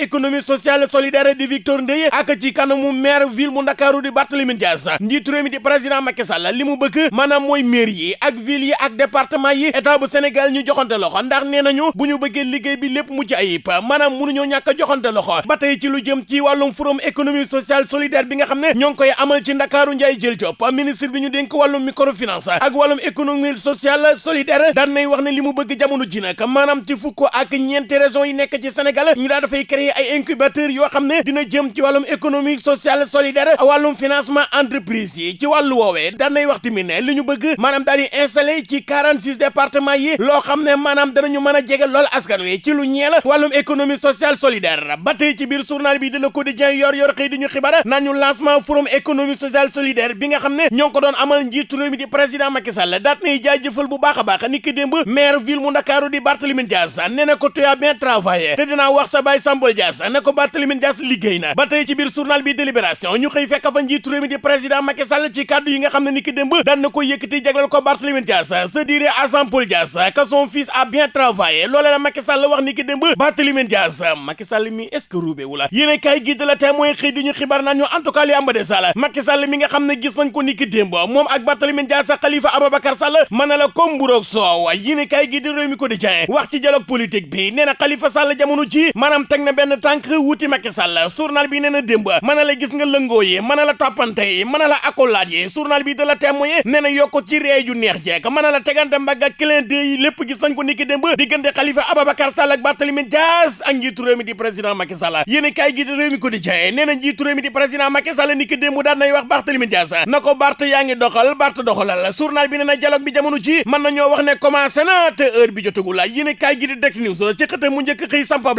économie sociale solidaire di Victor Ndeye ak ci kanamu maire ville mu Ndakaaru di Barthélémy Dias. Njiitu réew mi di président Macky Sall li mu bëgg maanaam mooy maire yi ak ville yi ak département yi état bu Sénégal ñu joxante loxo. Ndax nee nañu bu ñu bëggee liggéey bi lépp mucc ayib maanaam mënuñoo ñàkk joxante loxo. Ba ci lu jëm ci wàllum forum économie sociale solidaire bi nga xam ne koy amal ci Ndakaaru Ndiaye jël Diop ministre bi ñu dénk wàllum microfinance ak wàllum économie sociale solidaire daan nay wax ne li mu bëgg jamono ji nag maanaam ci fukk ak ñeenti régions yi nekk ci Sénégal ñu daa dafay créer ay incubateurs yoo xam ne dina jëm ci wàllum économie sociale solidaire wàllum financement entreprise yi ci wàllu woowee daan nay wax tamit ne li ñu bëgg maanaam daal di installé ci 46 départements yi loo xam ne maanaam danañu mën a lool askan wi ci lu ñeel wàllum économie sociale solidaire ba tey ci biir journal bi de Le Quotidien yor yor xëy di ñu xibaar ñu lancement forum économie sociale solidaire bi nga xam ne ko doon amal njiitu réew mi di président Macky Sall daat nay jaajëfal bu baax a baax ni ki démb maire ville mu Ndakaaru di Barthélémy Dias nee na ko tu as bien travaillé te dinaa wax sa baay Sambol Dias ne ko Barthélémy Dias liggéey na. Ba tey ci biir journal bi délibération ñu xëy fekk fa njiitu réew mi di président Macky Sall ci kàddu yi nga xam ne ni ki démb daan na ko yëkkati jagleel ko Barthélémy Dias se dirait à Sambol Dias que son fils a bien travaillé. Loolee la Macky Sall wax ni ki démb Dias Macky Sall mi est-ce que ruube wula yéen kaay gi de la témoin xëy di ñu xibaar naan ñu en tout cas li Sall Macky Sall mi nga gis nañ ko ni ki démb moom ak Barthélémy Dias Khalifa Ababacar Sall mën na la comme mburoog soow. Kaay gi di réew mi ko di jaay wax ci dialogue politique bi nee na Khalifa Sall jamono ji maanaam teg na benn tànk wuti Macky Sall. Journal bi nee na démb gis nga lëngoo yi mën la accolade journal bi de la témoin nee ci réew ju neex la clin d'œil yi lépp gis nañ ko ni ki démb diggante Khalifa Ababacar Sall ak Barthélémy Dias ak njiitu réew mi di président Macky Sall. Yéen kaay gi di réew mi ko di jaay nee na njiitu réew mi di président Macky Sall ni ki démb daan nay wax Barthélémy Dias. Na ko Bart doxal Bart doxalal. Journal bi dialogue bi jamono ji mën na ñoo wax ne commencé na te heure bi jotagul. La yéen kaay gi di Direct News ci xëte mu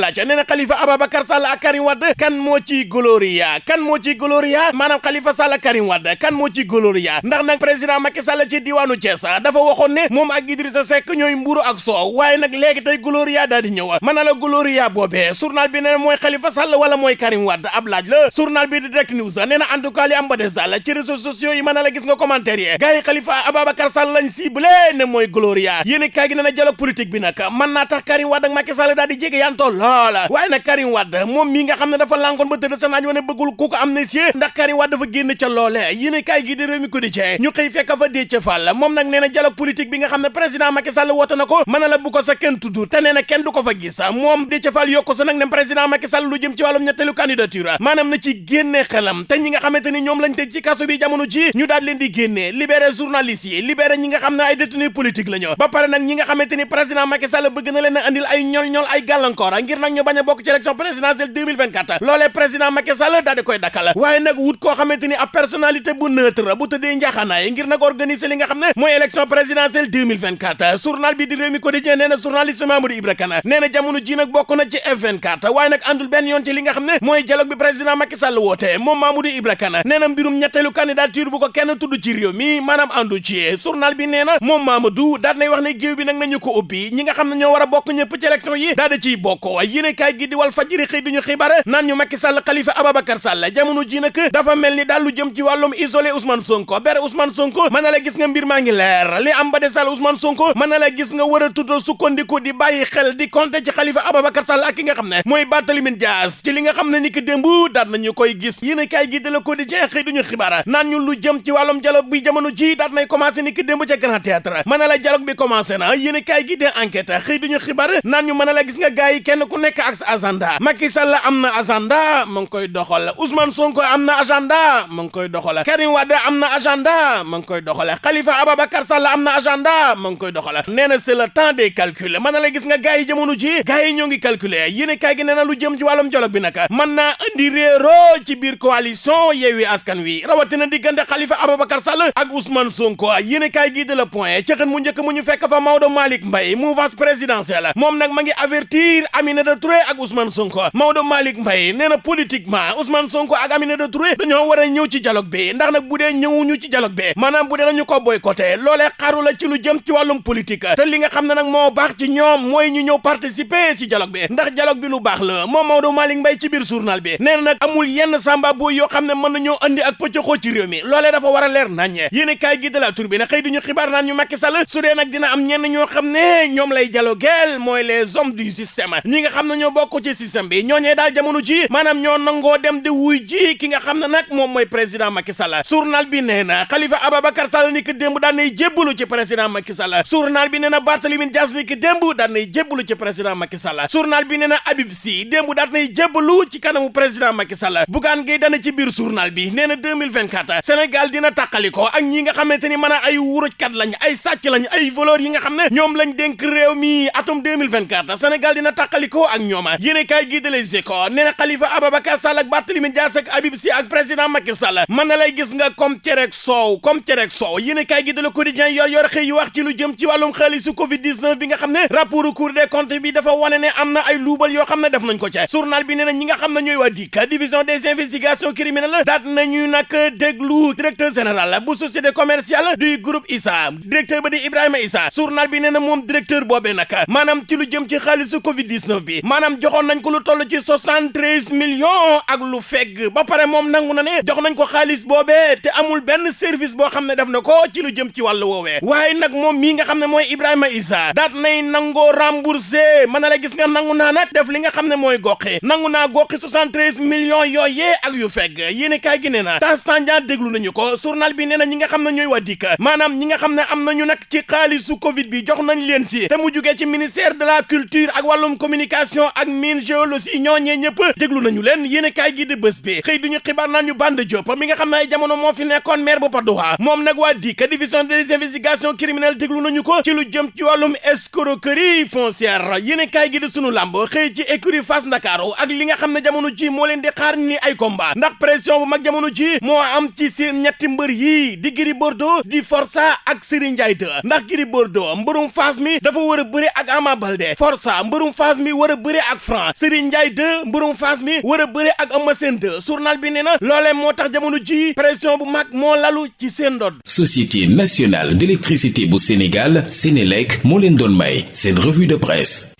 laaj nee na Khalifa Ababacar Sall ak Karim Wade kan moo ci gloria kan moo ci gloria? Maanaam Khalifa Sall ak Karim Wade kan moo ci gloria? Ndax nag président Macky Sall ci diwaanu Thiès dafa waxoon ne moom ak Idrissa Seck ñooy mburu ak soow waaye nag léegi tey gloria daal di ñëw. Mën na la gloria boobee journal bi nee na mooy Khalifa Sall wala mooy Karim Wade? Ab laaj la. Journal bi di Direct News nee na en tout cas li am ba de Sall ci réseaux sociaux yi mën na la gis nga commentaire yi. Gars yi Khalifa Ababacar Sall lañ ciblé ne mooy gloria. Yéen kaay gi nee na dialogue politique bi nag mën naa tax Karim Wade ak Macky Sall daal di jege yantoo loola waaye nag Karim Wade moom mii nga xam ne dafa lankoon ba tëdd sa naaj wane bëggul ku ko amnistie ndax Karim Wade dafa génn ca loole yéen kaay gi di réew mi ko di cee ñu xëy fekk fa Déthié Fall moom nag nee na dialogue politique bi nga xam ne président Macky Sall woote na ko la bu ko sa kenn tudd te nee na kenn du ko fa gis moom Déthié Fall yokku sa nag ne président Macky Sall lu jëm ci wàllum ñetteelu candidature maanaam na ci génne xelam te ñi nga xamante ni lañ tëj ci kaso bi jamono ji ñu daal leen di génne libéré journalistes yi libéré ñi nga xam ne ay détenus politique la ñu ba pare nag ñi nga xamante président Macky Sall bëgg na leen andil ay ñol ñol ay gàllankoor ngir nag ñu bañ a bokk ci présidentielle 2024 loolee président Macky Sall daal di koy dakkal. Waaye nag wut koo xamante ni ab personnalité bu neutre bu tëddee njaaxaanaay ngir nag organiser li nga xam ne mooy élection présidentielle 2024 journal bi di Rewmi Quotidien nee na journaliste Mamadou Ibra Kane nee jamono ji nag bokk na ci F24 waaye nag àndul benn yoon ci li nga xam ne mooy dialogue bi président Macky Sall woote. Moom Mamadou Ibra Kane nee na mbirum ñetteelu candidature bu ko kenn tudd ci réew mi maanaam àndu ci. Journal bi nee na moom Mamadou daal nay wax ne géew bi nag nañu ko ubbi. Ñi nga xam ne ñoo war a bokk ñëpp ci élection yi daal di kaay gi di fajiri xëy duñu xibaar naan ñu Macky Sall Khalifa Ababacar Sall. Jamono ji nag dafa mel ni daal lu jëm ci wàllum isolé Ousmane Sonko. Bere Ousmane Sonko mën na la gis nga mbir maa ngi leer. Li am ba de Sall Ousmane Sonko mën na la gis nga war a tudd sukkandiku di bàyyi xel di compter ci Khalifa Ababacar Sall ak nga xam ne mooy Barthélémy Dias. Ci li nga ni ki nañu koy gis. Yéene kaay gi de la Quotidien xëy duñu xibaar naan ñu lu jëm ci wàllum dialogue bi jamono ji daal nay commencé ni ki démb ca Grand Théâtre. Mën na la dialogue bi commencé na. Yéene kaay gi de enquête xëy duñu xibaar naan ñu mën na la gis nga gars yi kenn ku nekk ak agenda Macky Sall am na agenda mu ngi koy doxal. Ousmane Sonko am na agenda mu ngi koy doxal. Karim Wade am na agenda mu ngi koy doxal. Khalifa Ababacar Sall am na agenda mu ngi koy doxal. Nee na c'est le temps des calculs. Na la gis nga gars yi jamono ji gars yi ñoo ngi calculer. Yéen kaay gi nee na lu jëm ci wàllum dialogue bi nag mën naa indi réeroo ci biir coalition Yewwi Askan Wi. Rawatina diggante Khalifa Ababacar Sall ak Ousmane Sonko. Yéen kaay gi de le point ci xën mu njëkk mu ñu fekk fa Maodo Malick Mbaye mouvance présidentielle. Moom nag ma ngi avertir Aminata Touré ak Ousmane Sonko. Maodo Malick Mbaye nee na politiquement Ousmane Sonko ak Aminata Touré dañoo war a ñëw ci dialogue bi ndax nag bu dee ñëwuñu ci dialogue bi maanaam bu dee nañu ko boycotté loolee xaru la ci lu jëm ci wàllum politique te li nga xam ne nag moo baax ci ñoom mooy ñu ñëw participer ci dialogue bi ndax dialogue bi lu baax la moom Maodo Malick Mbaye ci biir journal bi na nag amul yenn samba booy yoo xam ne mën andi ak pëccëxoo ci réew mi loolee dafa war a leer nañ yéen kaay gi de la tur bi ne xëy duñu xibaar naan ñu Macky Sall su dina am ñenn ñoo xam ne ñoom lay dialogueel mooy les hommes du système ñi nga xam ne ñoo bokk ci système bi ñooñee daal jamono ji maanaam ñoo nangoo dem di wuy ji ki nga xam ne nag moom mooy président Macky Sall. Journal bi nee na Khalifa Ababacar Sall ni ki démb daan nay jébbalu ci président Macky Sall. Journal bi nee na Barthélémy Dias ni ki démb daan nay jébbalu ci président Macky Sall. Journal bi nee na Habib Sy démb daan nay jébbalu ci kanamu président Macky Sall. Bougane Gueye dana ci biir journal bi nee na 2024 Sénégal dina tàqaliko ak ñi nga xamante ni mën a ay wurujkat lañ ay sàcc lañ ay voleurs yi nga xam ne ñoom lañ dénk réew mi atum 2024 Sénégal dina tàqaliko ak ñooma yéene kaay gi de Les Échos Khalifa Ababacar Sall ak Barthélémy Dias ak Habib Sy ak président Macky Sall. Mën na lay gis nga comme cerek soow comme cerek soow yéene kaay gi Quotidien yor yor wax ci lu jëm ci Covid 19 bi nga ne rapport Cour des comptes bi dafa ne am na ay luubal yoo xam ne def nañ ko ca. Journal bi nee ñi nga ne ñooy waa division des investigations criminelles daat nañu nag déglu directeur général bu société commerciale du groupe ISA directeur ba di Ibrahima Issa journal bi nee na directeur boobee ci lu jëm ci Covid 19 bi maanaam joxoon nañ ko lu toll ci 73 millions ak lu fegg. Ba pare moom nangu na ne jox nañ ko xaalis boobee te amul benn service boo xam ne def na ko ci lu jëm ci wàllu woowee. Waaye nag moom mii nga xam ne mooy Ibrahima Issa daat nay nangoo remboursé mën na la gis nga nangu naa nag def li nga xam ne mooy nangu naa goxi 73 millions yooyee ak yu fegg. Yéen kaay gi na Tanstandia déglu nañu ko. Journal bi nee na ñi nga xam ne ñooy maanaam ñi nga xam ne am nañu ci xaalisu Covid bi jox nañ leen si te mu jugee ci ministère de la culture ak wàllum communication ak mine géologie ñooñee ñëpp déglu nañu leen yéen kaay gi di bés bi xëy duñu xibaar naan ñu Banda Diop mi nga xam ne ay jamono moo fi nekkoon maire bu d'Oie moom nag waa dikk division des investigations criminelles déglu nañu ko ci lu jëm ci wàllum escroquerie foncière yéen kaay gi di sunu làmb xëy ci écurie Fass Ndakaaru ak li nga xam ne jamono ji moo leen di xaar ni ay combat ndax pression bu mag jamono ji moo am ci seen ñetti mbër yii di Gris Bordeaux di Forza ak Serigne Ndiaye 2 ndax Gris Bordeaux mbërum Fass mi dafa war a bëre ak Ama Baldé Forza mbërum Fass mi war bëre ak Franc Serigne Ndiaye 2 mbërum Fass mi war a bëre ak Eumeu Sène 2 journal bi nee na loolee moo tax jamono ji pression bu mag moo lalu ci seen ndodd Société nationale d'électricité bu Sénégal Sénélec moo leen doon may seen revue de presse